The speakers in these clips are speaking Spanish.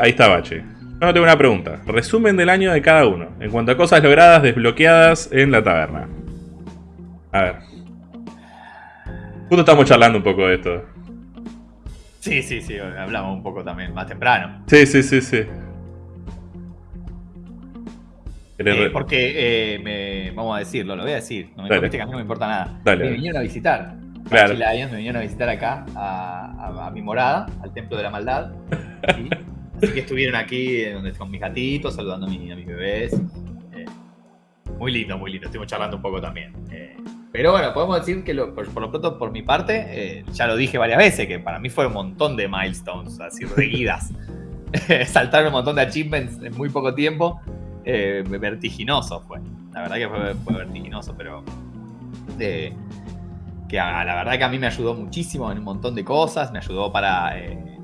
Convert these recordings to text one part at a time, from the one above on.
Ahí está Bache. Yo tengo una pregunta. Resumen del año de cada uno. En cuanto a cosas logradas desbloqueadas en la taberna. A ver. Justo estamos charlando un poco de esto. Sí, sí, sí. Hablamos un poco también más temprano. Sí, sí, sí, sí. Eh, porque, eh, me, vamos a decirlo, lo voy a decir. No me que a mí no me importa nada. Me vinieron a visitar. Claro. me vinieron a visitar acá, a, mi morada, al Templo de la Maldad. Así que estuvieron aquí donde con mis gatitos, saludando a, mis bebés. Eh, muy lindo, muy lindo. Estuvimos charlando un poco también. pero bueno, podemos decir que por, lo pronto, por mi parte, ya lo dije varias veces, que para mí fue un montón de milestones, así seguidas. Saltar un montón de achievements en muy poco tiempo eh, vertiginoso fue. La verdad que fue, vertiginoso, pero... que la verdad que a mí me ayudó muchísimo en un montón de cosas, me ayudó para... Eh,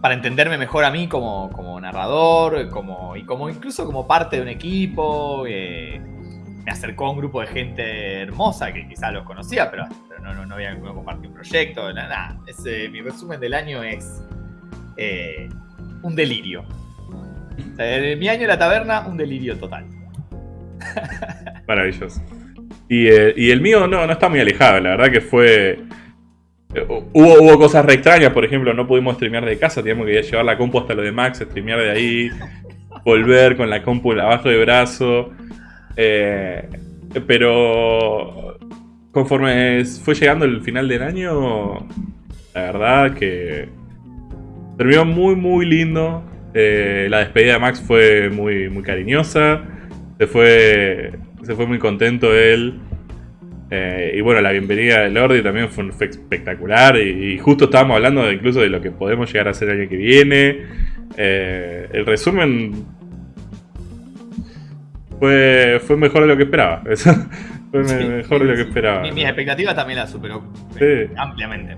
para entenderme mejor a mí como, narrador, como, y como incluso como parte de un equipo. Eh, me acercó a un grupo de gente hermosa que quizás los conocía, pero, no, no, no había no compartir un proyecto. Nada, Ese, mi resumen del año es un delirio mi año en la taberna, un delirio total. Maravilloso. Eh, y, el mío no, no está muy alejado, la verdad que fue... Hubo, hubo cosas re extrañas, por ejemplo, no pudimos streamear de casa, teníamos que llevar la compu hasta lo de Max, streamear de ahí, volver con la compu abajo de brazo. Eh, pero conforme fue llegando el final del año, la verdad que terminó muy muy lindo. Eh, la despedida de Max fue muy, muy cariñosa. Se fue, se fue muy contento él. Eh, y bueno, la bienvenida de Lordi también fue, espectacular. Y, justo estábamos hablando de, incluso de lo que podemos llegar a hacer el año que viene. Eh, el resumen fue, fue mejor de lo que esperaba. fue mejor de lo que esperaba. Mis expectativas también la superó ampliamente.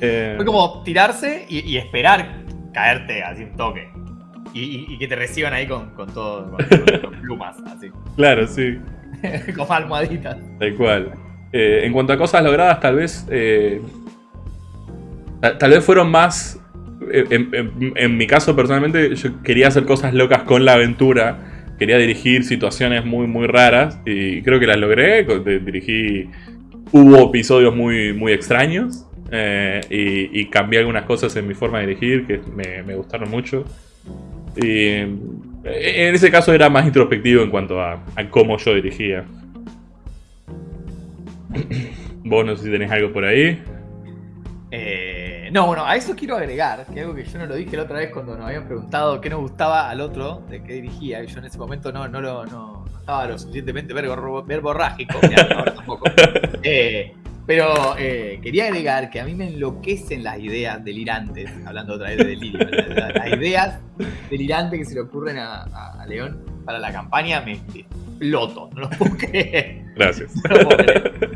fue como tirarse y esperar caerte así un toque. Y, que te reciban ahí con, con todo, con, plumas, así. Claro, sí. con almohaditas. Tal cual. Eh, en cuanto a cosas logradas, tal vez. Eh, tal, vez fueron más. Eh, en, mi caso, personalmente, yo quería hacer cosas locas con la aventura. Quería dirigir situaciones muy, muy raras. Y creo que las logré. Dirigí. Hubo episodios muy, muy extraños. Y, cambié algunas cosas en mi forma de dirigir que me, gustaron mucho. Y en ese caso era más introspectivo en cuanto a, cómo yo dirigía. Vos no sé si tenés algo por ahí. Eh, no, bueno, a eso quiero agregar, que algo que yo no lo dije la otra vez cuando nos habían preguntado qué nos gustaba al otro, de qué dirigía, y yo en ese momento no, no, lo, no, estaba lo suficientemente verborrágico, tampoco. Eh, pero eh, quería agregar que a mí me enloquecen las ideas delirantes, hablando otra vez de delirio, las, ideas delirantes que se le ocurren a, León para la campaña me exploto, no lo puedo creer. Gracias.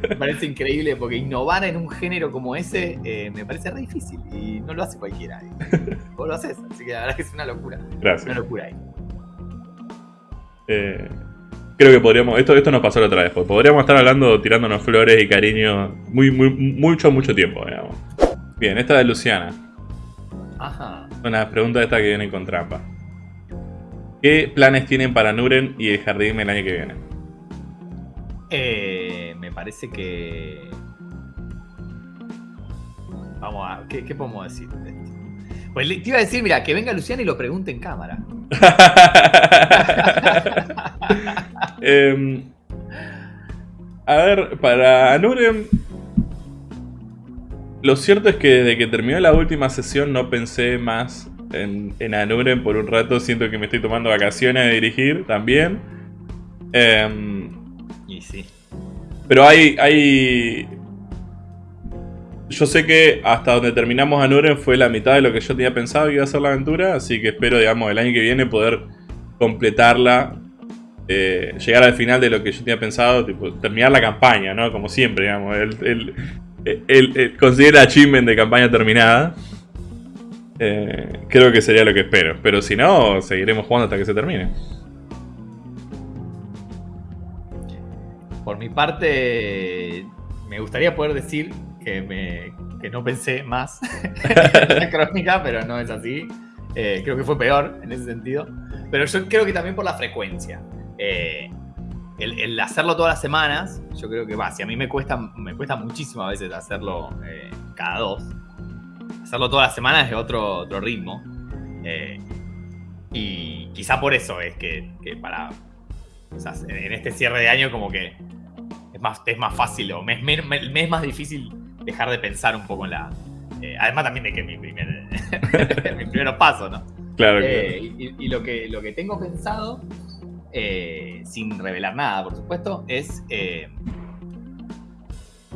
Me parece increíble porque innovar en un género como ese eh, me parece re difícil y no lo hace cualquiera. Vos lo haces, así que la verdad es que es una locura. Gracias. Una locura ahí. Eh, creo que podríamos, esto, esto nos pasó la otra vez, pues podríamos estar hablando, tirándonos flores y cariño muy, muy, mucho, mucho tiempo, digamos. Bien, esta de Luciana. Ajá. Una pregunta esta que viene con trampa. ¿Qué planes tienen para Nuren y el jardín el año que viene? Eh, me parece que... Vamos a... ¿Qué, qué podemos decir? Pues te iba a decir, mira, que venga Luciana y lo pregunte en cámara. Em, a ver, para Nurem. Lo cierto es que desde que terminó la última sesión no pensé más en, en Anuren por un rato. Siento que me estoy tomando vacaciones de dirigir también. Em, y sí. Pero hay, hay yo sé que hasta donde terminamos Anuren fue la mitad de lo que yo tenía pensado que iba a ser la aventura, así que espero, digamos, el año que viene poder completarla, eh, llegar al final de lo que yo tenía pensado, tipo, terminar la campaña, ¿no? Como siempre, digamos, el, el, conseguir el achievement de campaña terminada. Eh, creo que sería lo que espero, pero si no, seguiremos jugando hasta que se termine. Por mi parte, me gustaría poder decir que, me, que no pensé más en la crónica, pero no es así. Eh, creo que fue peor en ese sentido. Pero yo creo que también por la frecuencia. Eh, el, hacerlo todas las semanas, yo creo que va. Si a mí me cuesta, me cuesta muchísimo a veces hacerlo eh, cada dos. Hacerlo todas las semanas es otro, otro ritmo. y quizá por eso es que, para. en este cierre de año, como que es más, es más fácil o me, me es más difícil dejar de pensar un poco en la, eh, además también de que mi primer, mi primer paso, ¿no? Claro, eh, Y, lo, que, lo que tengo pensado, eh, sin revelar nada, por supuesto, es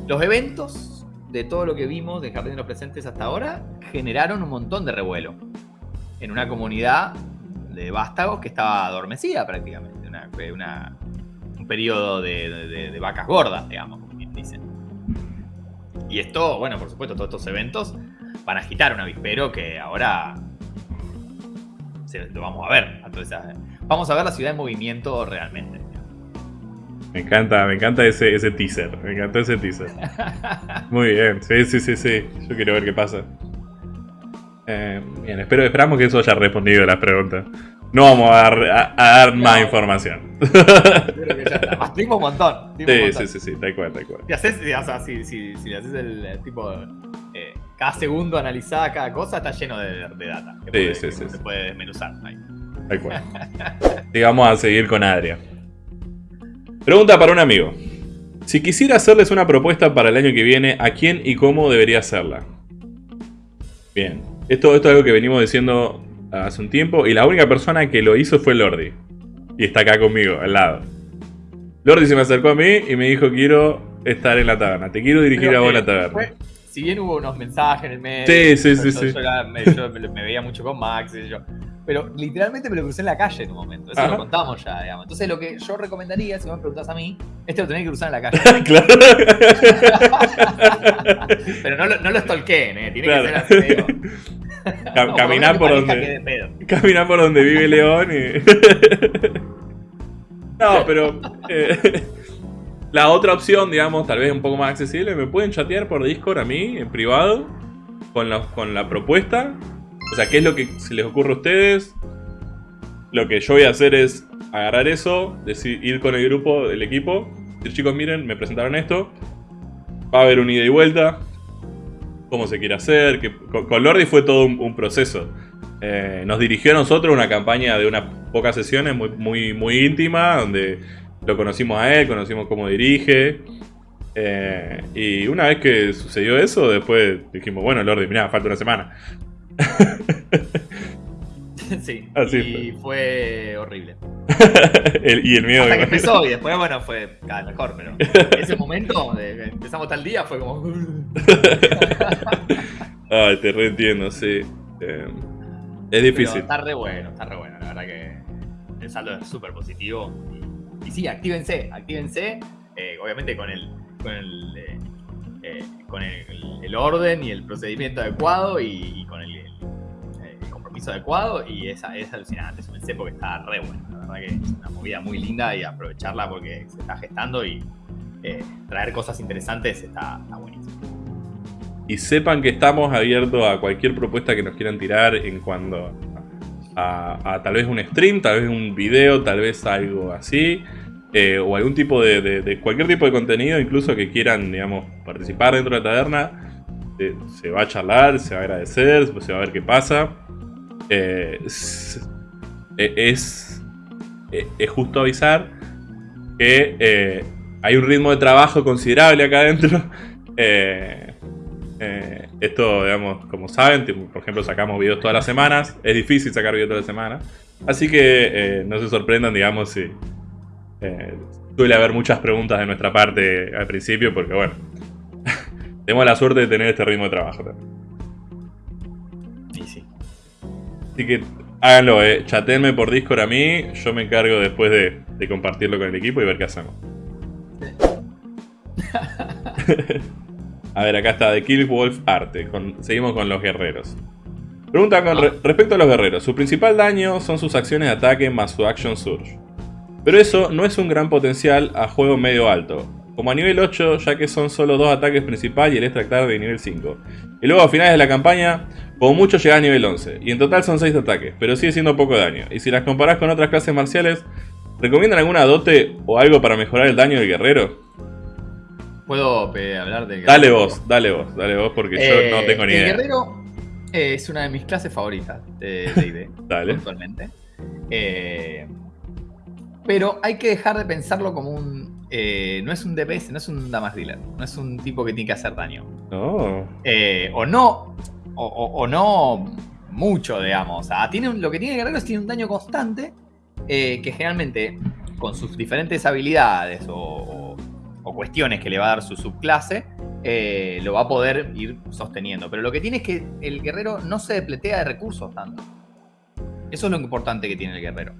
los eventos de todo lo que vimos de Jardín de los Presentes hasta ahora generaron un montón de revuelo en una comunidad de vástagos que estaba adormecida prácticamente, una, un periodo de, de vacas gordas, digamos, como bien dicen. Y esto, bueno, por supuesto, todos estos eventos van a agitar un avispero que ahora lo vamos a ver. Entonces, vamos a ver la ciudad en movimiento realmente. Me encanta, me encanta ese, ese teaser. Me encantó ese teaser. Muy bien, sí, sí, sí, sí. Yo quiero ver qué pasa. Eh, bien, espero, esperamos que eso haya respondido a las preguntas. No vamos a dar, más información. Creo que ya está. un montón. Sí, sí, sí, sí, tal cual, tal cual. Si haces, o sea, si, si, si haces el, tipo. Eh, cada segundo analizada cada cosa está lleno de, de data. sí, sí, sí. Se puede desmenuzar ahí. Tal cual. Digamos a seguir con Adria. Pregunta para un amigo. Si quisiera hacerles una propuesta para el año que viene, ¿a quién y cómo debería hacerla? Bien. Esto, esto es algo que venimos diciendo hace un tiempo y la única persona que lo hizo fue Lordi. Y está acá conmigo, al lado. Lordi se me acercó a mí y me dijo, quiero estar en la taberna, te quiero dirigir a vos la taberna. si bien hubo unos mensajes en el medio, sí, sí, sí, sí. Yo, me, veía mucho con Max y yo. Pero literalmente me lo crucé en la calle en un momento. Eso lo contamos ya, digamos. Entonces lo que yo recomendaría, si me preguntas a mí, es que lo tenés que cruzar en la calle. claro. Pero no lo, no lo stalkeen, ¿eh? Tiene que ser así, caminar por donde. Caminar por donde vive León y. no, pero. Eh, la otra opción, digamos, tal vez un poco más accesible, me pueden chatear por Discord a mí, en privado, con, con la propuesta. O sea, ¿qué es lo que se les ocurre a ustedes? Lo que yo voy a hacer es agarrar eso, decir, ir con el grupo, el equipo, decir, chicos, miren, me presentaron esto. Va a haber un ida y vuelta, cómo se quiere hacer. Que, con, Lordi fue todo un, proceso. Eh, nos dirigió a nosotros una campaña de unas pocas sesiones muy, muy, muy íntima, donde lo conocimos a él, conocimos cómo dirige. Eh, y una vez que sucedió eso, después dijimos, bueno, Lordi, mirá, falta una semana. sí, y fue, horrible. y el miedo Hasta que empezó y después, bueno, fue cada mejor, pero ese momento de empezamos tal día fue como. Ay, te reentiendo, sí. Eh, es difícil. está re bueno, está re bueno, la verdad que el saldo es súper positivo. Y, sí, actívense, actívense, eh, obviamente con el. Con el eh, con el, orden y el procedimiento adecuado y con el adecuado y es, es alucinante, es porque está re bueno. La verdad que es una movida muy linda y aprovecharla porque se está gestando y eh, traer cosas interesantes está, buenísimo. Y sepan que estamos abiertos a cualquier propuesta que nos quieran tirar en cuanto a, tal vez un stream, tal vez un video, tal vez algo así. Eh, o algún tipo de, cualquier tipo de contenido, incluso que quieran, digamos, participar dentro de la taberna, eh, se va a charlar, se va a agradecer, se va a ver qué pasa. Eh, eh, es, eh, es, justo avisar que hay un ritmo de trabajo considerable acá adentro. esto, digamos, como saben, por ejemplo, sacamos videos todas las semanas. Es difícil sacar videos todas las semanas. Así que no se sorprendan, digamos, si suele haber muchas preguntas de nuestra parte al principio, porque bueno, tenemos la suerte de tener este ritmo de trabajo también. Así que háganlo, eh. Chatenme por Discord a mí. Yo me encargo después de, compartirlo con el equipo y ver qué hacemos. a ver, acá está The Wolf Arte. seguimos con los guerreros. Pregunta con respecto a los guerreros. Su principal daño son sus acciones de ataque más su Action Surge. Pero eso no es un gran potencial a juego medio alto. como a nivel 8, ya que son solo dos ataques principal y el extractar de nivel 5. Y luego a finales de la campaña, como mucho llega a nivel 11, y en total son 6 ataques, pero sigue siendo poco daño. Y si las comparás con otras clases marciales, ¿recomiendan alguna dote o algo para mejorar el daño del guerrero? ¿Puedo eh, hablar de Dale vos, dale vos, dale vos, porque yo no eh, tengo ni idea. El guerrero es una de mis clases favoritas de D&D, dale. actualmente. Eh, pero hay que dejar de pensarlo como un eh, no es un DPS, no es un damage dealer, no es un tipo que tiene que hacer daño. Eh, o no, o, no mucho, digamos. tiene lo que tiene Guerrero es tiene un daño constante eh, que generalmente con sus diferentes habilidades o, cuestiones que le va a dar su subclase, lo va a poder ir sosteniendo. Pero lo que tiene es que el guerrero no se depletea de recursos tanto. Eso es lo importante que tiene el guerrero.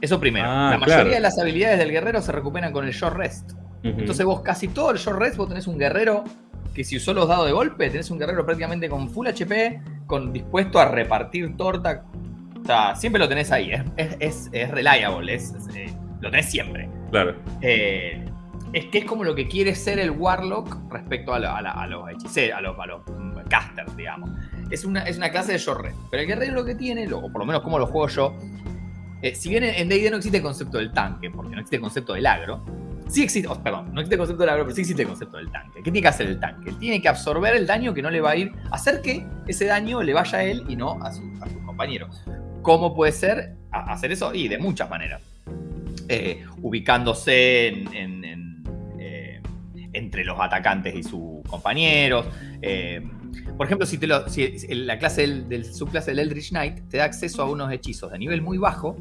Eso primero. Ah, la mayoría de las habilidades del guerrero se recuperan con el short rest. Entonces vos casi todo el short rest vos tenés un guerrero que si usó los dados de golpe, tenés un guerrero prácticamente con full HP, con dispuesto a repartir torta. O sea, siempre lo tenés ahí. Es, es, reliable, es, eh, lo tenés siempre. Claro. Eh, es que es como lo que quiere ser el Warlock respecto a, los hechiceros, a los, a los casters, digamos. Es una, es una clase de short rest. Pero el guerrero lo que tiene, o por lo menos como lo juego yo, eh, si bien en D&D no existe el concepto del tanque, porque no existe el concepto del agro, sí existe, oh, perdón, no existe el concepto del agro, pero sí existe el concepto del tanque. ¿Qué tiene que hacer el tanque? Tiene que absorber el daño que no le va a ir, hacer que ese daño le vaya a él y no a, sus compañeros. ¿Cómo puede ser hacer eso? Y de muchas maneras. Eh, ubicándose eh, entre los atacantes y sus compañeros. Por ejemplo, si, te la clase del, subclase del Eldritch Knight te da acceso a unos hechizos de nivel muy bajo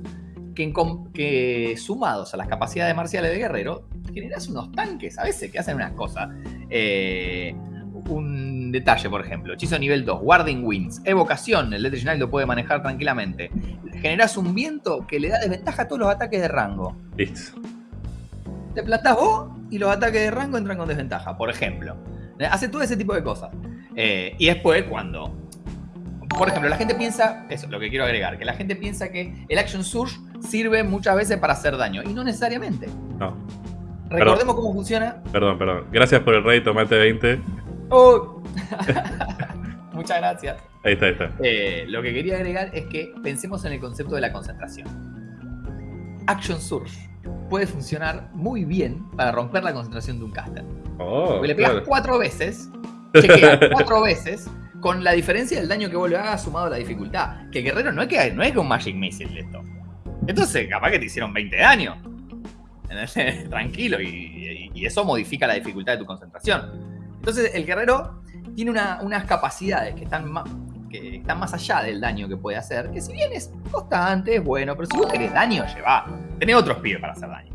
que sumados a las capacidades marciales de guerrero, generas unos tanques a veces que hacen unas cosas. Eh, un detalle, por ejemplo, hechizo nivel 2, Warding Winds, evocación, el Knight lo puede manejar tranquilamente. Generas un viento que le da desventaja a todos los ataques de rango. Listo. Te plantás vos y los ataques de rango entran con desventaja, por ejemplo. Hace todo ese tipo de cosas. Eh, y después cuando... Por ejemplo, la gente piensa, eso es lo que quiero agregar, que la gente piensa que el Action Surge sirve muchas veces para hacer daño, y no necesariamente. No. Recordemos cómo funciona. Perdón, perdón. Gracias por el rey, tomate 20. Muchas gracias. Ahí está, ahí está. Eh, lo que quería agregar es que pensemos en el concepto de la concentración. Action Surge puede funcionar muy bien para romper la concentración de un caster. Oh, le pegas cuatro veces chequea cuatro veces con la diferencia del daño que vos le hagas sumado a la dificultad. Que guerrero no es que, no es que un Magic Missile esto. Entonces, capaz que te hicieron 20 daños. Tranquilo, y, eso modifica la dificultad de tu concentración. Entonces, el guerrero tiene unas capacidades que están, más, que están más allá del daño que puede hacer. Que si bien es constante, es bueno, pero si vos querés daño, lleva. Tenés otros pibes para hacer daño.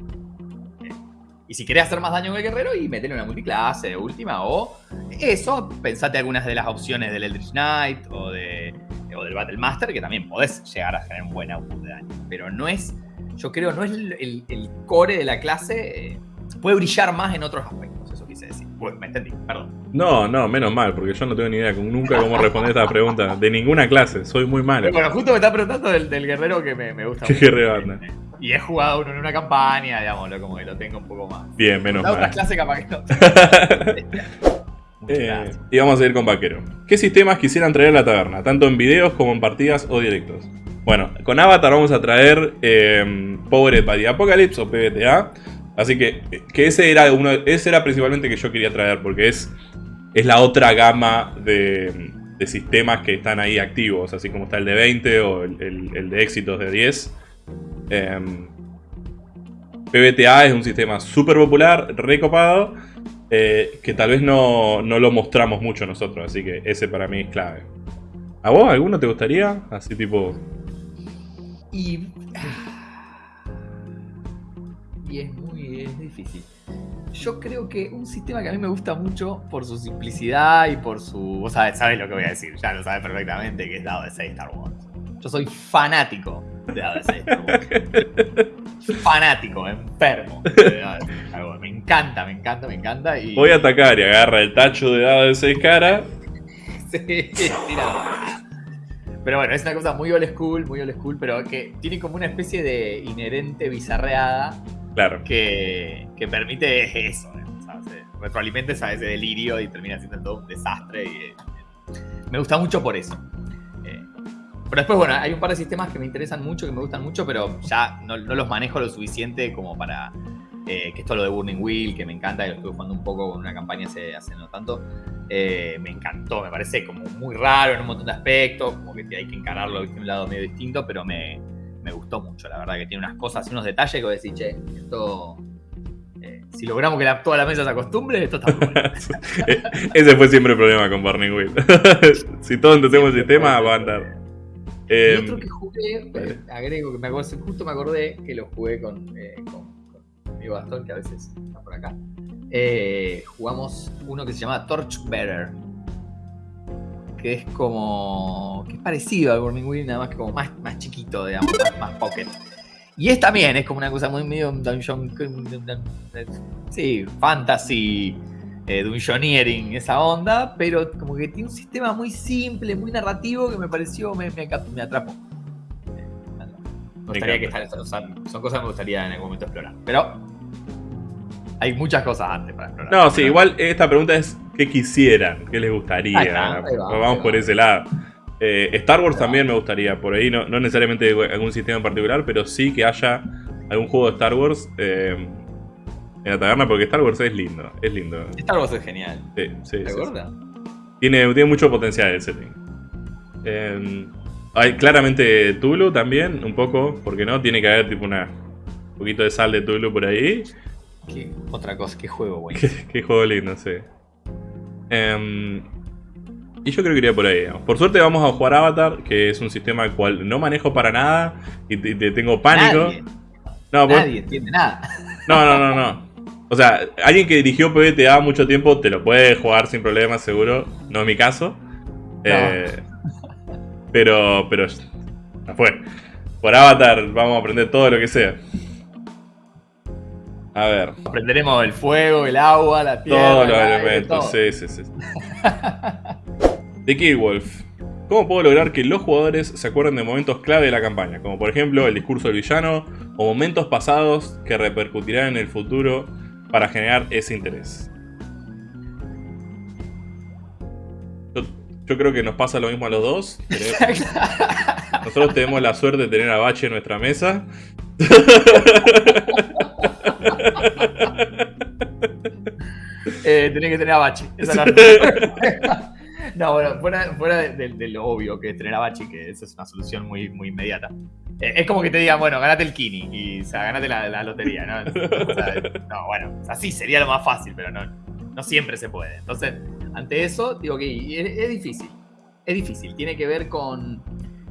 Y si querés hacer más daño con el guerrero, y metele una multiclase última, o eso, pensate algunas de las opciones del Eldritch Knight o, de, o del Battle Master, que también podés llegar a tener un buen output de daño. Pero no es, yo creo, no es el, core de la clase, eh, puede brillar más en otros aspectos, eso quise decir. Bueno, me entendí, perdón. No, no, menos mal, porque yo no tengo ni idea nunca cómo responder esta pregunta de ninguna clase, soy muy malo. Bueno, justo me está preguntando del, guerrero que me, me gusta ¿Qué guerrero anda? Y he jugado uno en una campaña, digámoslo, como que lo tengo un poco más. Bien, menos mal. otras clases capaz que no. eh, y vamos a ir con Vaquero. ¿Qué sistemas quisieran traer a la taberna? Tanto en videos como en partidas o directos. Bueno, con Avatar vamos a traer eh, Powered by the Apocalypse o PBTA. Así que, que ese era uno, ese era principalmente que yo quería traer, porque es, es la otra gama de, de sistemas que están ahí activos, así como está el de 20 o el, el, de éxitos de 10. Em, PBTA es un sistema súper popular, recopado, eh, que tal vez no, lo mostramos mucho nosotros, así que ese para mí es clave. ¿A vos alguno te gustaría? Así tipo... Y... Y es muy difícil. Yo creo que un sistema que a mí me gusta mucho por su simplicidad y por su... Vos sabés, sabés lo que voy a decir, ya lo sabes perfectamente, que es dado de 6 Star Wars. Yo soy fanático Fanático, enfermo. Me encanta, me encanta, me encanta. Voy a atacar y agarra el tacho de dado de 6 caras. Pero bueno, es una cosa muy old school, muy old school, pero que tiene como una especie de inherente bizarreada. Claro. Que, que permite eso. retroalimentes a ese delirio y termina siendo todo un desastre. Y, eh, me gusta mucho por eso. Eh, pero después, bueno, hay un par de sistemas que me interesan mucho, que me gustan mucho, pero ya no, los manejo lo suficiente como para... Eh, que esto lo de Burning Wheel, que me encanta, y lo estuve jugando un poco con una campaña hace, hace no tanto. Me encantó, me parece como muy raro en un montón de aspectos, como que hay que encararlo de un lado medio distinto, pero me, me gustó mucho, la verdad, que tiene unas cosas y unos detalles que voy a decir, che, esto si logramos que la, toda la mesa se acostumbre, esto está muy bueno. Ese fue siempre el problema con Burning Wheel. si todos entendemos el sistema, va a andar. Eh, otro que jugué, eh, agrego que me acordé, justo me acordé que lo jugué con, eh, con, mi bastón, que a veces está por acá. Eh, jugamos uno que se llama Torchbearer. Que es como. que es parecido al Burning Wheel, nada más que como más, más chiquito, digamos, más, más pocket. Y es también, es como una cosa muy medio dungeon. Sí, fantasy, eh, dungeoneering, esa onda, pero como que tiene un sistema muy simple, muy narrativo que me pareció, me, me, atrapó. Me gustaría que son cosas que me gustaría en algún momento explorar. Pero hay muchas cosas antes para explorar. No, sí, igual esta pregunta es ¿qué quisieran? ¿Qué les gustaría? Vamos por ese lado. Eh, Star Wars también me gustaría, por ahí no, no, necesariamente algún sistema en particular, pero sí que haya algún juego de Star Wars eh, en la taberna, porque Star Wars es lindo, es lindo. Star Wars es genial. Sí, sí. ¿Te acuerdas? Tiene, tiene mucho potencial el setting. Eh, hay claramente Tulu también, un poco, porque no, tiene que haber tipo una un poquito de sal de Tulu por ahí. ¿Qué, otra cosa, qué juego, güey. qué, juego lindo, sí. Eh, y yo creo que iría por ahí. Por suerte vamos a jugar Avatar, que es un sistema al cual no manejo para nada y te, tengo pánico. Nadie, no, Nadie entiende nada. No, no, no, no. O sea, alguien que dirigió PBTA mucho tiempo te lo puede jugar sin problemas, seguro. No es mi caso. Eh, pero, pero, no fue. Por Avatar vamos a aprender todo lo que sea. A ver. Aprenderemos el fuego, el agua, la tierra. Todos los elementos, sí, sí, sí. The Killwolf. ¿Cómo puedo lograr que los jugadores se acuerden de momentos clave de la campaña? Como por ejemplo el discurso del villano o momentos pasados que repercutirán en el futuro para generar ese interés. Yo, creo que nos pasa lo mismo a los dos. Nosotros tenemos la suerte de tener a Bache en nuestra mesa. eh, tenía que tener a Bache. Esa no, bueno, fuera, fuera de, lo obvio que es tener a Bachi, que esa es una solución muy, muy inmediata. Eh, es como que te digan, bueno, ganate el Kini y o sea, ganate la, lotería, ¿no? no, bueno, así sería lo más fácil, pero no, no siempre se puede. Entonces, ante eso, digo que es, difícil. Es difícil. Tiene que ver con,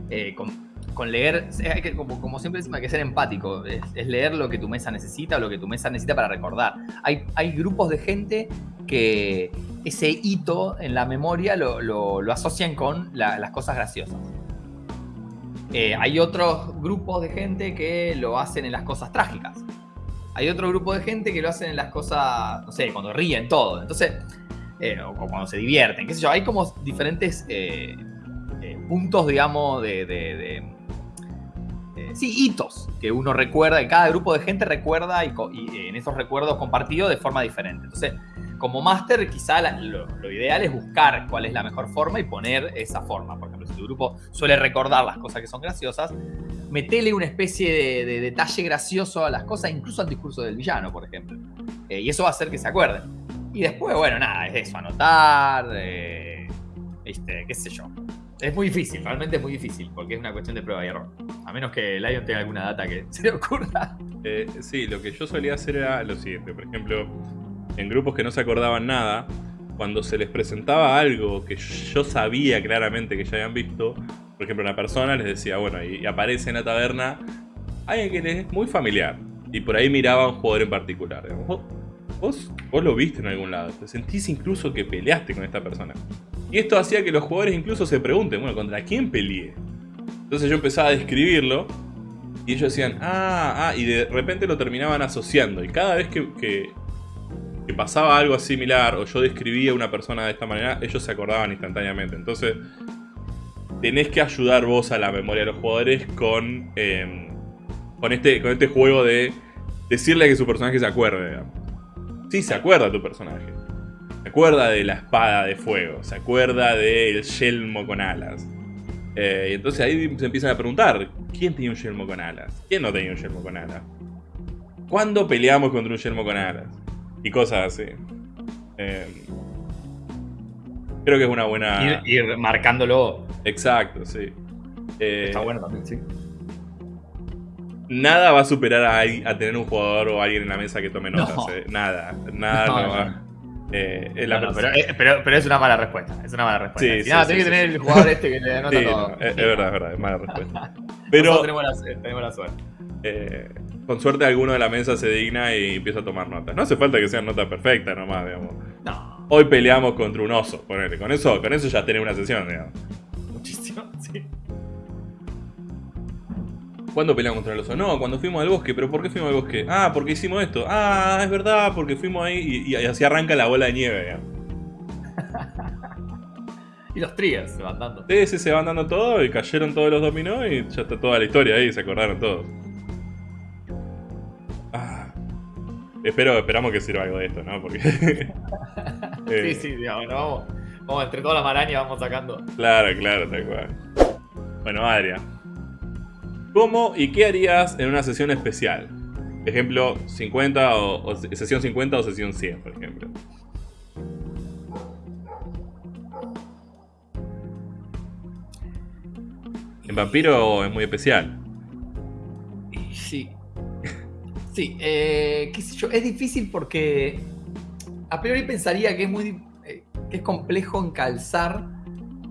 eh, con, leer, hay que, como, siempre decimos, hay que ser empático. Es, leer lo que tu mesa necesita o lo que tu mesa necesita para recordar. Hay, hay grupos de gente que ese hito en la memoria lo, asocian con las cosas graciosas. Eh, hay otros grupos de gente que lo hacen en las cosas trágicas. Hay otro grupo de gente que lo hacen en las cosas, no sé, cuando ríen todo. Entonces, eh, o cuando se divierten, qué sé yo. Hay como diferentes eh, puntos, digamos, de, sí, hitos que uno recuerda, que cada grupo de gente recuerda y, y, en esos recuerdos compartidos de forma diferente. Entonces, como máster, quizá lo, ideal es buscar cuál es la mejor forma y poner esa forma. Por ejemplo, si tu grupo suele recordar las cosas que son graciosas, metele una especie de, detalle gracioso a las cosas, incluso al discurso del villano, por ejemplo. Eh, y eso va a hacer que se acuerden. Y después, bueno, nada, es eso, anotar, eh, qué sé yo. Es muy difícil, realmente es muy difícil, porque es una cuestión de prueba y error. A menos que Lion tenga alguna data que se le ocurra. Eh, sí, lo que yo solía hacer era lo siguiente. Por ejemplo, en grupos que no se acordaban nada, cuando se les presentaba algo que yo sabía claramente que ya habían visto, por ejemplo, una persona les decía, bueno, y, aparece en la taberna alguien que es muy familiar, y por ahí miraba a un jugador en particular. ¿Vos, vos, lo viste en algún lado, te sentís incluso que peleaste con esta persona. Y esto hacía que los jugadores incluso se pregunten, bueno, ¿contra quién peleé? Entonces yo empezaba a describirlo y ellos decían, ah, ah, y de repente lo terminaban asociando. Y cada vez que que pasaba algo similar o yo describía a una persona de esta manera, ellos se acordaban instantáneamente. Entonces, tenés que ayudar vos a la memoria de los jugadores con, em, con, este, con este juego de decirle que su personaje se acuerde. sí se acuerda tu personaje. Se acuerda de la espada de fuego, se acuerda del yelmo con alas. Eh, y entonces ahí se empiezan a preguntar, ¿quién tenía un yelmo con alas? ¿Quién no tenía un yelmo con alas? ¿Cuándo peleamos contra un yelmo con alas? Y cosas así. Eh, creo que es una buena... Ir, marcándolo. Exacto, sí. Eh, Está bueno también, sí. Nada va a superar a, tener un jugador o alguien en la mesa que tome notas. Nada, nada no, va. Eh, pero, pero, es una mala respuesta. Es una mala respuesta. Sí, nada, tiene que tener el jugador este que le anota todo. es, verdad, es verdad, es mala respuesta. Pero tenemos la, tenemos la suerte. Eh, con suerte alguno de la mesa se digna y empieza a tomar notas. No hace falta que sean notas perfectas nomás, digamos. No. Hoy peleamos contra un oso, ponele. Con eso, con eso ya tenés una sesión, digamos. ¿Cuándo peleamos contra el oso? No, cuando fuimos al bosque. ¿Pero por qué fuimos al bosque? Ah, porque hicimos esto. Ah, es verdad, porque fuimos ahí y, así arranca la bola de nieve. y los triggers se van dando. Sí, sí, se van dando todo y cayeron todos los dominó y ya está toda la historia ahí, se acordaron todos. Ah. Espero, esperamos que sirva algo de esto, ¿no? Porque... sí, sí, digamos, vamos, vamos, entre toda la maraña vamos sacando. Claro, claro, tal cual. Bueno, Adrián. ¿Cómo y qué harías en una sesión especial? Ejemplo, 50 o, sesión 50 o sesión 100, por ejemplo. En Vampiro es muy especial. Sí. Sí, eh, qué sé yo, es difícil porque a priori pensaría que es muy eh, que es complejo encalzar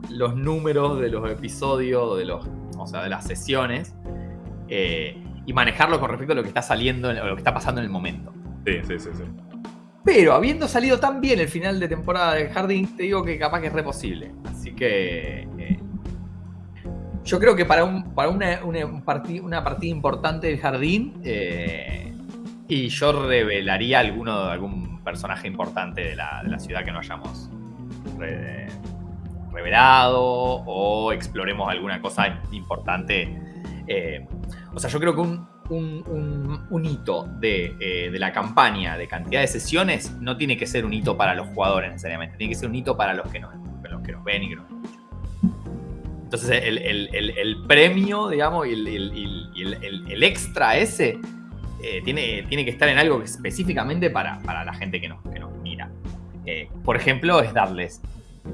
los números de los episodios, de los, o sea, de las sesiones, eh, y manejarlo con respecto a lo que está saliendo, o lo que está pasando en el momento. Sí, sí, sí, sí. Pero habiendo salido tan bien el final de temporada de Jardín, te digo que capaz que es re posible. Así que. Eh, yo creo que para, un, para una, partida importante del Jardín. Eh, y yo revelaría alguno, algún personaje importante de la, ciudad que no hayamos revelado. O exploremos alguna cosa importante eh, o sea, yo creo que un, hito eh, de, la campaña de cantidad de sesiones no tiene que ser un hito para los jugadores necesariamente, tiene que ser un hito para los que nos, los que nos ven y que nos escuchan. Entonces, el, premio, digamos, y el, extra ese eh, tiene, tiene que estar en algo específicamente para, la gente que nos, mira. por ejemplo, es darles,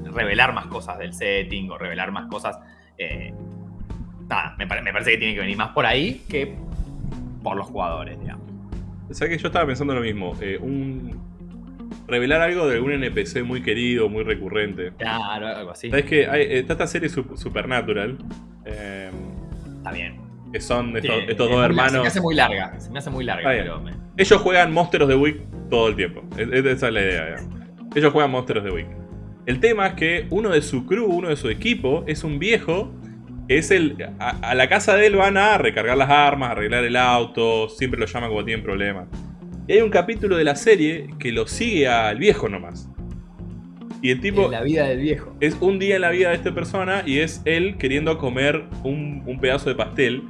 revelar más cosas del setting o revelar más cosas me, parece que tiene que venir más por ahí que por los jugadores, digamos. O sea que yo estaba pensando lo mismo. Eh, un, revelar algo de algún NPC muy querido, muy recurrente. Claro, algo así. Sabes que hay, está esta serie Supernatural. Eh, está bien. Que son estos, dos hermanos. Se me hace muy larga. Se me hace muy larga. Ellos juegan Monsters de Week todo el tiempo. esa es la idea. Ellos juegan Monsters de Week. El tema es que uno de su crew, uno de su equipo, es un viejo es el. A, la casa de él van a recargar las armas, arreglar el auto, siempre lo llaman cuando tienen problemas. Y hay un capítulo de la serie que lo sigue al viejo nomás. Y el tipo. En la vida del viejo. Es un día en la vida de esta persona y es él queriendo comer un, pedazo de pastel.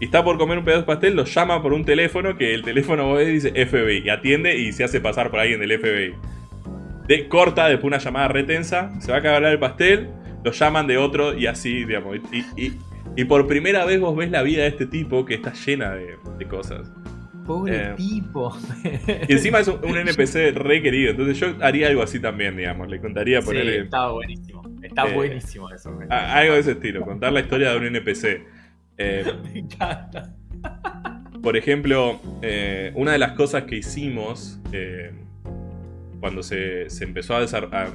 Y está por comer un pedazo de pastel, lo llama por un teléfono que el teléfono dice FBI. Y atiende y se hace pasar por alguien del FBI. De, corta después una llamada retensa, se va a acabar el pastel lo llaman de otro y así, digamos. Y, por primera vez vos ves la vida de este tipo que está llena de, cosas. Pobre eh, tipo. Y encima es un, NPC re querido. Entonces yo haría algo así también, digamos. Le contaría ponerle. Sí, está buenísimo. Está eh, buenísimo eso. algo de ese estilo. Contar la historia de un NPC. Eh, me encanta. Por ejemplo, una de las cosas que hicimos cuando se, empezó a,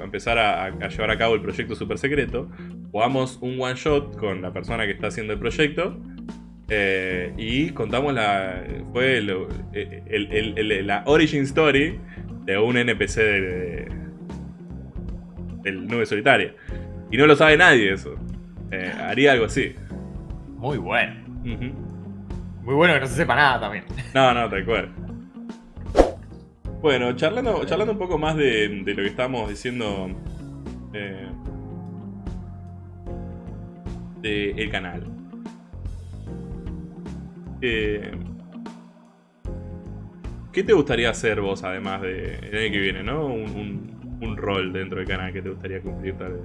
empezar a, llevar a cabo el proyecto super secreto, jugamos un one shot con la persona que está haciendo el proyecto eh, y contamos la. Fue la origin story de un NPC del Nube Solitaria. Y no lo sabe nadie eso. Eh, haría algo así. Muy bueno. Muy bueno que no se sepa nada también. No, no, tal cual. Bueno, charlando, charlando un poco más de, lo que estábamos diciendo eh, del canal. ¿qué te gustaría hacer vos, además de el año que viene, ¿no? Un, un, rol dentro del canal que te gustaría cumplir tal vez.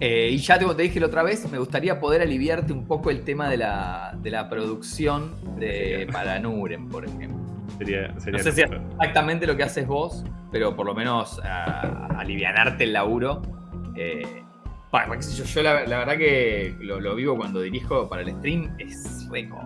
Eh, y ya te, te dije la otra vez, me gustaría poder aliviarte un poco el tema de la, de la producción de, para Nuren, por ejemplo. Sería, no sé si es exactamente lo que haces vos, pero por lo menos alivianarte el laburo. Eh, yo, la, verdad que lo, vivo cuando dirijo para el stream, es rico.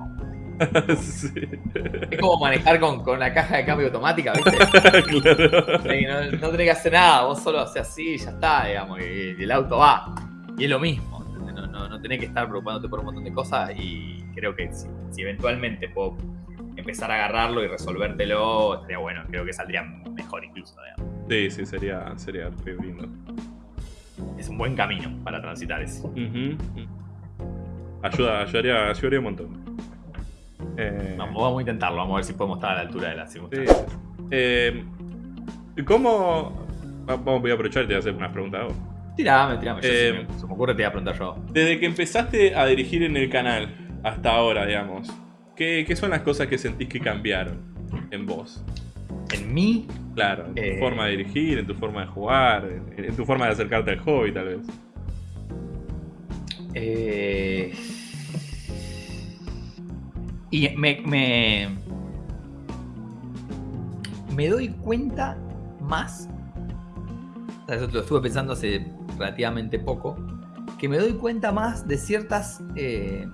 Es como manejar con, con, la caja de cambio automática, ¿viste? no, no, tenés que hacer nada, vos solo haces así y ya está, digamos, y, el auto va. Y es lo mismo, no, no, tenés que estar preocupándote por un montón de cosas y creo que si, eventualmente puedo empezar a agarrarlo y resolvértelo, estaría bueno, creo que saldría mejor incluso, digamos. Sí, sí, sería, sería lindo es un buen camino para transitar eso. Ayuda, ayudaría, ayudaría un montón. Eh, vamos, a intentarlo, vamos a ver si podemos estar a la altura de la circunstancia. Eh, ¿Cómo.? Vamos, voy a aprovechar y te voy a hacer unas preguntas vos. Tirame, tirame. Eh, se me ocurre, te voy a preguntar yo. Desde que empezaste a dirigir en el canal hasta ahora, digamos, ¿qué, qué son las cosas que sentís que cambiaron en vos? en mí. Claro, en tu eh, forma de dirigir, en tu forma de jugar, en, tu forma de acercarte al hobby, tal vez. Eh, y me, me, me doy cuenta más, eso lo estuve pensando hace relativamente poco, que me doy cuenta más de ciertas eh,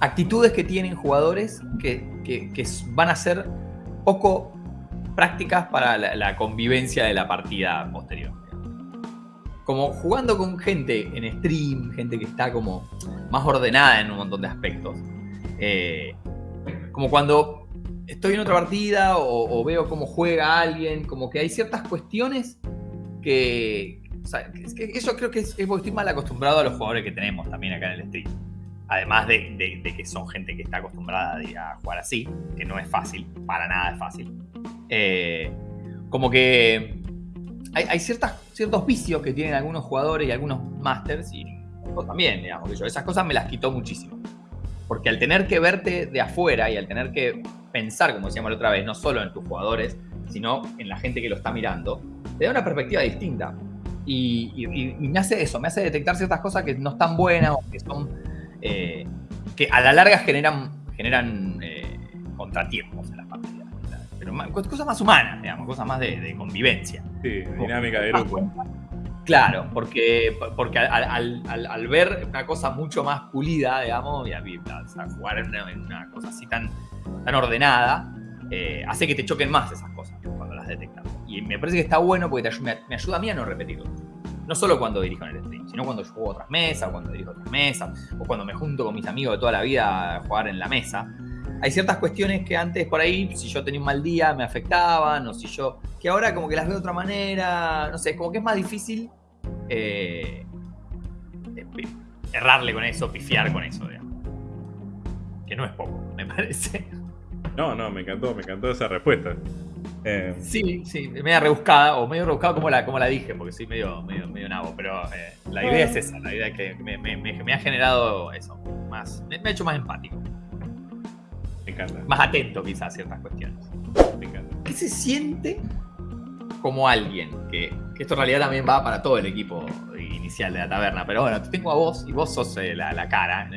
actitudes que tienen jugadores que, que van a ser poco prácticas para la, convivencia de la partida posterior. Como jugando con gente en stream, gente que está como más ordenada en un montón de aspectos. Eh, como cuando estoy en otra partida o, veo cómo juega alguien, como que hay ciertas cuestiones que, eso creo que es, porque estoy mal acostumbrado a los jugadores que tenemos también acá en el stream. Además de, que son gente que está acostumbrada a jugar así, que no es fácil, para nada es fácil. Eh, como que hay, ciertas, ciertos vicios que tienen algunos jugadores y algunos masters, y yo también, digamos, que yo esas cosas me las quitó muchísimo. Porque al tener que verte de afuera y al tener que pensar, como decíamos la otra vez, no solo en tus jugadores, sino en la gente que lo está mirando, te da una perspectiva distinta. Y, me hace eso, me hace detectar ciertas cosas que no están buenas o que son. Eh, que a la larga generan, generan eh, contratiempos en las partidas cosas más humanas, digamos, cosas más de, convivencia. Sí, dinámica de grupo. Claro, porque, porque al, ver una cosa mucho más pulida, digamos, y a, jugar en una, cosa así tan, tan ordenada, eh, hace que te choquen más esas cosas cuando las detectas. Y me parece que está bueno porque me, ayuda a mí a no repetirlo. No solo cuando dirijo en el stream, sino cuando yo juego otras mesas, cuando dirijo otras mesas, o cuando me junto con mis amigos de toda la vida a jugar en la mesa hay ciertas cuestiones que antes por ahí, si yo tenía un mal día, me afectaban, o si yo. que ahora como que las veo de otra manera. No sé, como que es más difícil eh, errarle con eso, pifiar con eso, digamos. Que no es poco, me parece. No, no, me encantó, me encantó esa respuesta. Eh, sí, sí, media rebuscada, o medio rebuscada como la, como la dije, porque soy medio, medio, medio nabo, pero eh, la idea es esa, la idea es que me, ha generado eso, más, me ha hecho más empático. Más atento quizás a ciertas cuestiones. ¿Qué se siente como alguien? Que, esto en realidad también va para todo el equipo inicial de la taberna, pero bueno, te tengo a vos y vos sos eh, la, cara,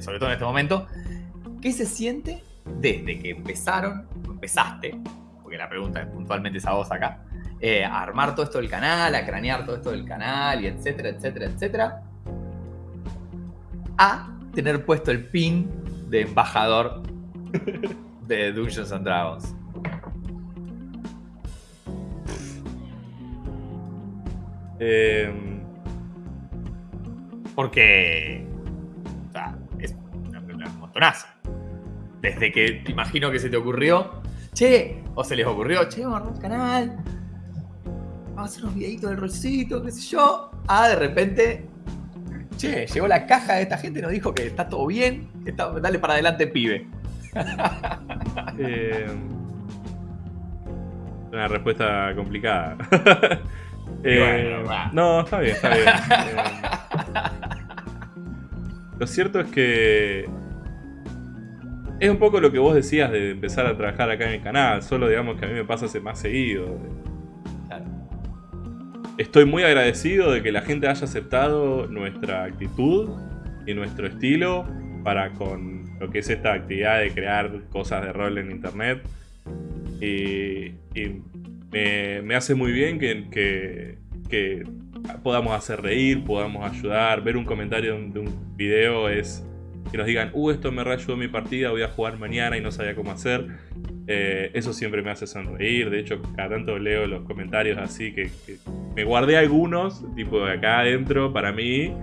sobre todo en este momento. ¿Qué se siente desde que empezaron, empezaste, porque la pregunta es puntualmente esa voz acá, eh, a armar todo esto del canal, a cranear todo esto del canal y etcétera, etcétera, etcétera, a tener puesto el pin de embajador de Dungeons and Dragons. Em, porque. O sea, es una, un montonazo. Desde que te imagino que se te ocurrió. Che, o se les ocurrió, che, vamos a armar un canal. Vamos a hacer unos videitos del rolcito, qué sé yo. Ah, de repente. Che, llegó la caja de esta gente, nos dijo que está todo bien. dale para adelante, pibe. Eh, una respuesta complicada. Eh, no, está bien, está bien. Eh, lo cierto es que es un poco lo que vos decías de empezar a trabajar acá en el canal, solo digamos que a mí me pasa más seguido. Estoy muy agradecido de que la gente haya aceptado nuestra actitud y nuestro estilo para con lo que es esta actividad de crear cosas de rol en internet. Y, me, hace muy bien que, que, podamos hacer reír, podamos ayudar. Ver un comentario de un video es que nos digan, uh, esto me reayudó mi partida, voy a jugar mañana y no sabía cómo hacer. Eh, eso siempre me hace sonreír. De hecho, cada tanto leo los comentarios así que, me guardé algunos, tipo de acá adentro, para mí,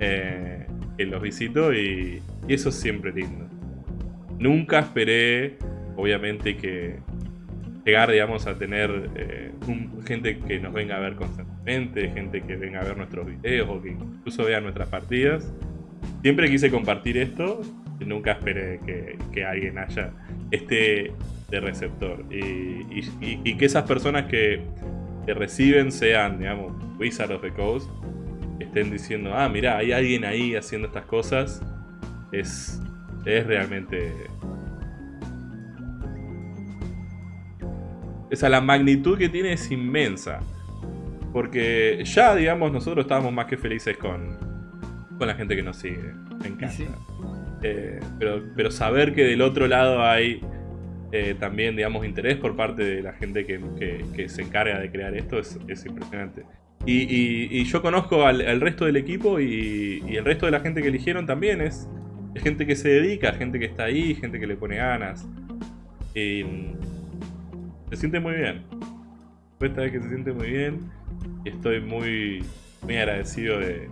eh, que los visito y, eso es siempre lindo. Nunca esperé, obviamente, que llegar, digamos, a tener eh, gente que nos venga a ver constantemente, gente que venga a ver nuestros videos o que incluso vea nuestras partidas. Siempre quise compartir esto nunca esperé que, alguien haya este de receptor. Y, que esas personas que, que, reciben sean, digamos, Wizard of the Coast, estén diciendo, ah, mira, hay alguien ahí haciendo estas cosas, es, es realmente... Esa la magnitud que tiene es inmensa. Porque ya, digamos, nosotros estábamos más que felices con, con la gente que nos sigue. Me encanta. Eh, pero, pero saber que del otro lado hay eh, también, digamos, interés por parte de la gente que, se encarga de crear esto es, impresionante. Y, yo conozco al, resto del equipo y, el resto de la gente que eligieron también es, es gente que se dedica, gente que está ahí, gente que le pone ganas. Y se siente muy bien. Esta vez que se siente muy bien y estoy muy, muy agradecido de,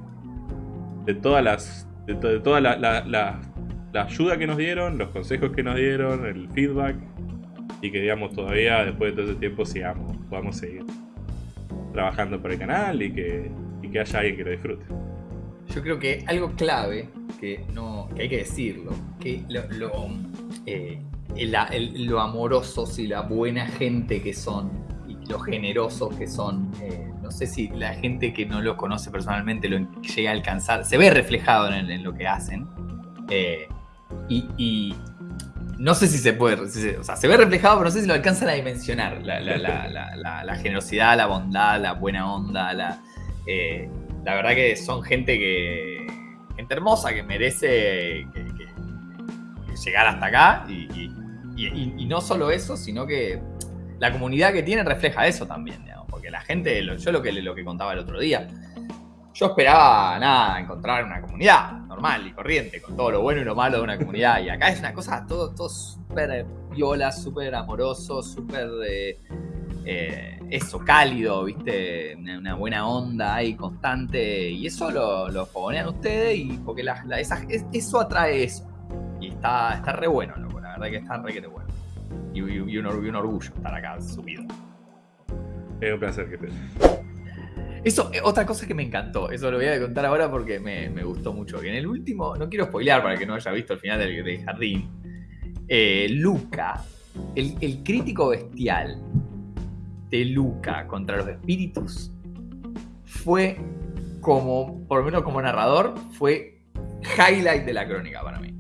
de todas las. de, toda la, la, ayuda que nos dieron, los consejos que nos dieron, el feedback. Y que digamos todavía después de todo ese tiempo sigamos, podamos seguir trabajando por el canal y que, y que haya alguien que lo disfrute. Yo creo que algo clave que no que hay que decirlo, que lo, lo, eh, lo amorosos y la buena gente que son y lo generosos que son eh, no sé si la gente que no los conoce personalmente lo llega a alcanzar, se ve reflejado en, lo que hacen. Eh, y, no sé si se puede, o sea, se ve reflejado, pero no sé si lo alcanzan a dimensionar. La, generosidad, la bondad, la buena onda, la, eh, la verdad que son gente que, gente hermosa, que merece llegar hasta acá. Y, no solo eso, sino que la comunidad que tiene refleja eso también la gente, yo lo que, lo que contaba el otro día, yo esperaba, nada, encontrar una comunidad normal y corriente, con todo lo bueno y lo malo de una comunidad. Y acá es una cosa todo, todo súper viola, súper amoroso, súper de eh, eso, cálido, ¿viste? Una, buena onda ahí constante. Y eso lo, lo fogonean ustedes y porque la, eso atrae eso. Y está, está re bueno, la verdad que está re que bueno. Y, y, un, orgullo estar acá subido. Es un placer que te. Eso, eh, otra cosa que me encantó, eso lo voy a contar ahora porque me, gustó mucho. Que en el último, no quiero spoilear para que no haya visto el final del, jardín. Eh, Luca, el, crítico bestial de Luca contra los espíritus, fue como, por lo menos como narrador, fue highlight de la crónica para mí.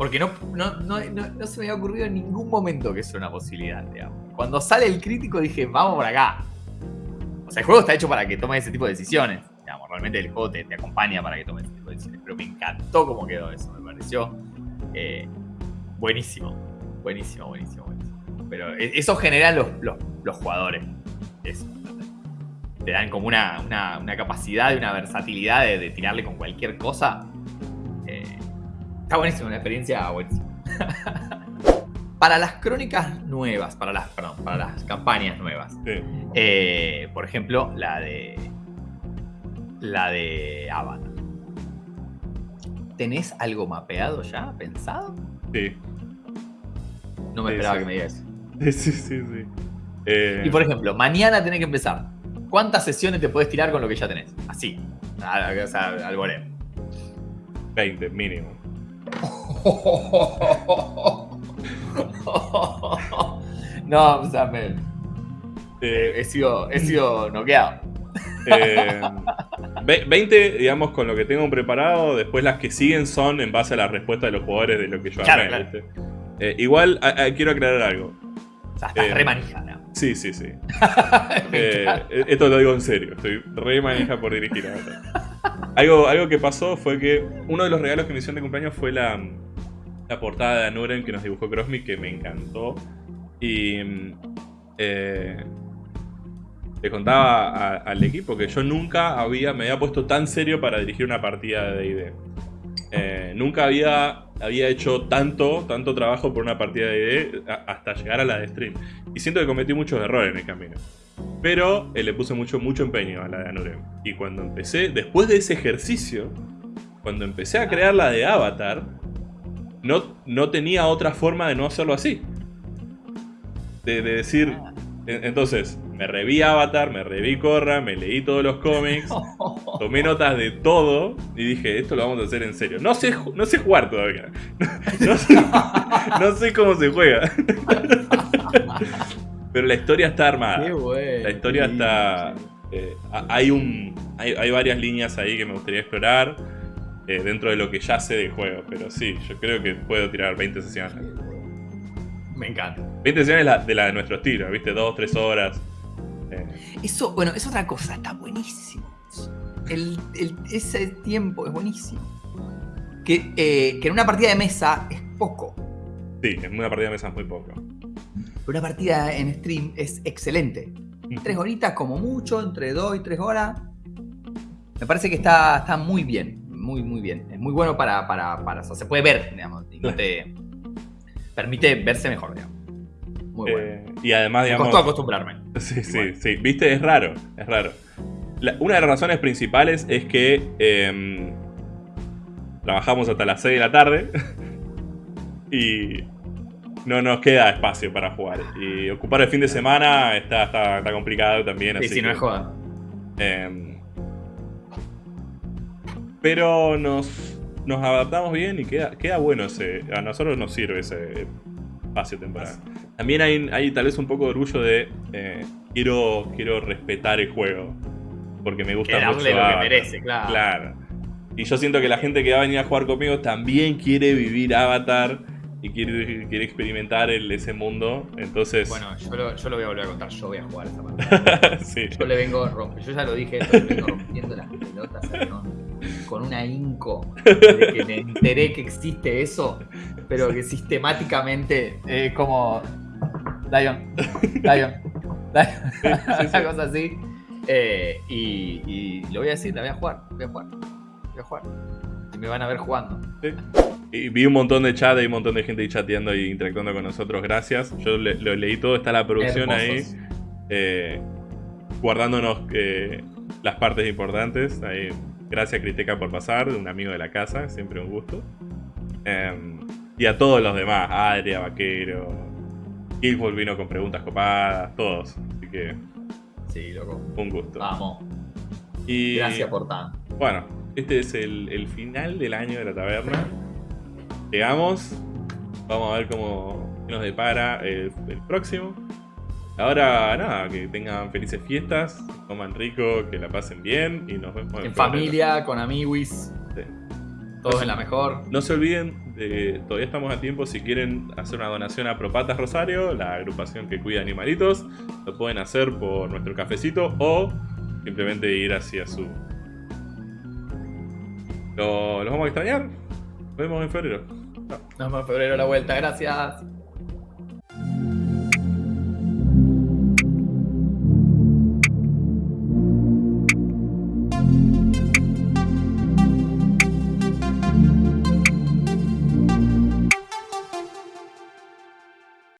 Porque no, no, no, no, se me había ocurrido en ningún momento que eso era una posibilidad, digamos. Cuando sale el crítico dije, vamos por acá. O sea, el juego está hecho para que tomes ese tipo de decisiones. Digamos, realmente el juego te, acompaña para que tomes ese tipo de decisiones. Pero me encantó cómo quedó eso. Me pareció eh, buenísimo. Buenísimo, buenísimo, buenísimo. Pero e, eso generan los, los, jugadores. Eso. Te dan como una, una, capacidad y una versatilidad de, tirarle con cualquier cosa. Está buenísimo, una experiencia buenísima. Para las crónicas nuevas, para las, perdón, para las campañas nuevas. Eh, por ejemplo, la de. La de Avatar. ¿Tenés algo mapeado ya, pensado? Sí. No me esperaba que me digas Sí, sí, sí. Eh, y por ejemplo, mañana tenés que empezar. ¿Cuántas sesiones te puedes tirar con lo que ya tenés? Así. Al, o sea, al 20 mínimo. no, o sea, me, he, sido, he sido noqueado. 20, eh, digamos, con lo que tengo preparado. Después las que siguen son en base a la respuesta de los jugadores de lo que yo armé. Eh, igual, quiero aclarar algo. O sea, estás re manija, Sí, sí, sí. esto lo digo en serio. Estoy re manija por dirigir algo, algo que pasó fue que uno de los regalos que me hicieron de cumpleaños fue la, la portada de Anuren que nos dibujó Crossme, que me encantó. Y eh, le contaba al equipo que yo nunca había, me había puesto tan serio para dirigir una partida de D&D. Eh, nunca había, había hecho tanto, tanto trabajo por una partida de D&D hasta llegar a la de stream. Y siento que cometí muchos errores en el camino. Pero eh, le puse mucho, mucho empeño a la de Anurem. Y cuando empecé, después de ese ejercicio, cuando empecé a crear la de Avatar, no, no tenía otra forma de no hacerlo así. De, decir... Entonces, me reví Avatar, me reví Korra, me leí todos los cómics, tomé notas de todo y dije, esto lo vamos a hacer en serio. No sé, no sé jugar todavía. No, sé, cómo se juega. Pero la historia está armada. la historia está... Eh, hay, un, hay, varias líneas ahí que me gustaría explorar eh, dentro de lo que ya sé del juego. Pero sí, yo creo que puedo tirar 20 sesiones. Me encanta. 20 sesiones de la de nuestro estilo, ¿viste? Dos, tres horas. Eh. Eso, bueno, es otra cosa, está buenísimo. ese tiempo es buenísimo. Que, que en una partida de mesa es poco. Sí, en una partida de mesa es muy poco. Pero una partida en stream es excelente. Tres horitas como mucho, entre dos y tres horas. Me parece que está, está muy bien, muy, muy bien. Es muy bueno para, para, para se puede ver, digamos, y no te permite verse mejor, digamos. Muy bueno. Eh, y además, digamos... Me costó acostumbrarme. Sí, sí, sí. Viste, es raro, es raro. una de las razones principales es que em, trabajamos hasta las 6 de la tarde y no nos queda espacio para jugar. Y ocupar el fin de semana está, está, complicado también. Sí, si no es joda. Em, pero nos, nos adaptamos bien y queda, queda bueno ese. A nosotros nos sirve ese espacio temporal. También hay, hay tal vez un poco de orgullo de eh, quiero, quiero respetar el juego. Porque me gusta mucho. lo que merece, claro. Claro. Y yo siento que la gente que va a venir a jugar conmigo también quiere vivir Avatar y quiere, quiere experimentar el, ese mundo. Entonces. Bueno, yo lo, yo lo, voy a volver a contar. Yo voy a jugar esa pantalla. sí. Yo le vengo rompiendo. Yo ya lo dije, le vengo rompiendo las pelotas con una inco de que me enteré que existe eso, pero que sistemáticamente es como. Lion, Lion, Lion. una cosa así. Eh, y, y, lo voy a decir, la voy a jugar. Voy a jugar. Voy a jugar. Y me van a ver jugando. Y vi un montón de chat, hay un montón de gente ahí chateando y interactuando con nosotros, gracias. Yo lo leí todo, está la producción ahí. Eh, guardándonos eh, las partes importantes. Ahí, gracias Criteca por pasar, un amigo de la casa, siempre un gusto. Em, y a todos los demás, Adria, Vaquero, Killful vino con preguntas copadas, todos. Así que. Sí, loco. Un gusto. Vamos. Y, gracias por tanto. Bueno, este es el, el final del año de la taberna. Llegamos. Vamos a ver cómo nos depara el, próximo. Ahora, nada, que tengan felices fiestas, coman rico, que la pasen bien y nos vemos en, familia, con amiguis. Todos en la mejor. No se olviden de, todavía estamos a tiempo, si quieren hacer una donación a Propatas Rosario, la agrupación que cuida animalitos, lo pueden hacer por nuestro cafecito o simplemente ir hacia su... ¿Lo, ¿Los vamos a extrañar? Nos vemos en febrero. Nos vemos en febrero la vuelta, gracias.